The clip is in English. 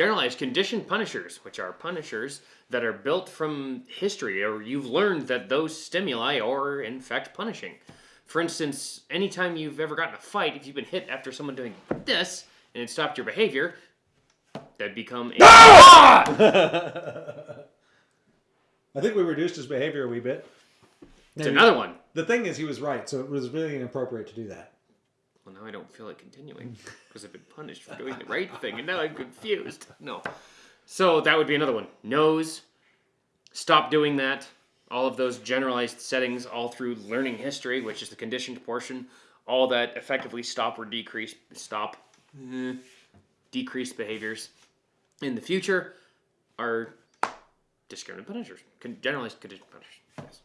generalized conditioned punishers, which are punishers that are built from history, or you've learned that those stimuli are in fact punishing. For instance, anytime you've ever gotten a fight, if you've been hit after someone doing this and it stopped your behavior, that'd become a I think we reduced his behavior a wee bit. It's another one. The thing is, he was right, so it was really inappropriate to do that. Well, now I don't feel like continuing because I've been punished for doing the right thing, and now I'm confused. No. So that would be another one. Nose. Stop doing that. All of those generalized settings, all through learning history, which is the conditioned portion, all that effectively stop or decrease, stop, eh, decrease behaviors in the future are discriminant punishers, generalized conditioned punishers. Yes.